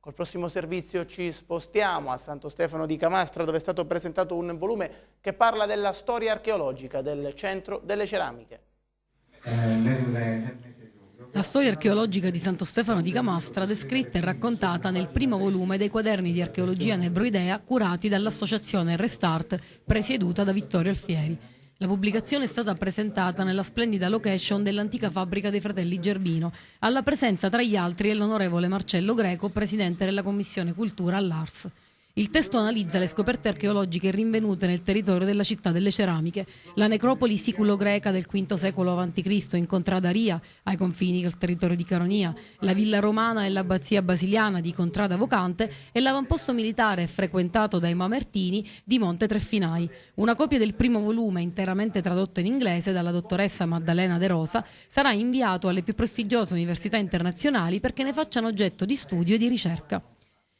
Col prossimo servizio ci spostiamo a Santo Stefano di Camastra dove è stato presentato un volume che parla della storia archeologica del centro delle ceramiche. La storia archeologica di Santo Stefano di Camastra descritta e raccontata nel primo volume dei quaderni di archeologia Nebroidea curati dall'associazione Restart presieduta da Vittorio Alfieri. La pubblicazione è stata presentata nella splendida location dell'antica fabbrica dei fratelli Gerbino, alla presenza tra gli altri dell'onorevole Marcello Greco, presidente della Commissione Cultura all'Ars. Il testo analizza le scoperte archeologiche rinvenute nel territorio della città delle ceramiche, la necropoli siculo-greca del V secolo a.C. in Contrada Ria, ai confini col territorio di Caronia, la villa romana e l'abbazia basiliana di Contrada Vocante e l'avamposto militare frequentato dai Mamertini di Monte Treffinai. Una copia del primo volume, interamente tradotto in inglese dalla dottoressa Maddalena De Rosa, sarà inviato alle più prestigiose università internazionali perché ne facciano oggetto di studio e di ricerca.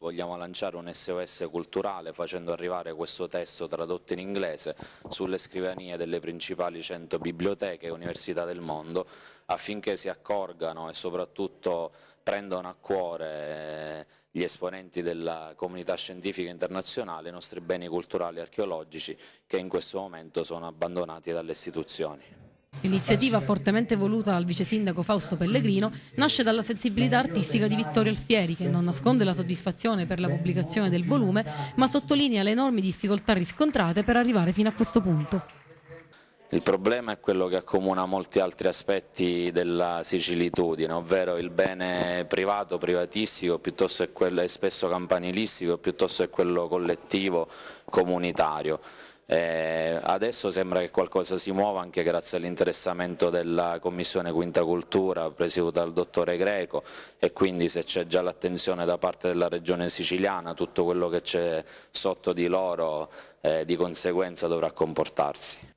Vogliamo lanciare un SOS culturale facendo arrivare questo testo tradotto in inglese sulle scrivanie delle principali 100 biblioteche e università del mondo affinché si accorgano e soprattutto prendano a cuore gli esponenti della comunità scientifica internazionale i nostri beni culturali e archeologici che in questo momento sono abbandonati dalle istituzioni. L'iniziativa fortemente voluta dal vice sindaco Fausto Pellegrino nasce dalla sensibilità artistica di Vittorio Alfieri che non nasconde la soddisfazione per la pubblicazione del volume ma sottolinea le enormi difficoltà riscontrate per arrivare fino a questo punto. Il problema è quello che accomuna molti altri aspetti della sicilitudine, ovvero il bene privato, privatistico, piuttosto che quello spesso campanilistico, piuttosto che quello collettivo, comunitario. Eh, adesso sembra che qualcosa si muova anche grazie all'interessamento della Commissione Quinta Cultura presieduta dal dottore Greco e quindi se c'è già l'attenzione da parte della regione siciliana tutto quello che c'è sotto di loro eh, di conseguenza dovrà comportarsi.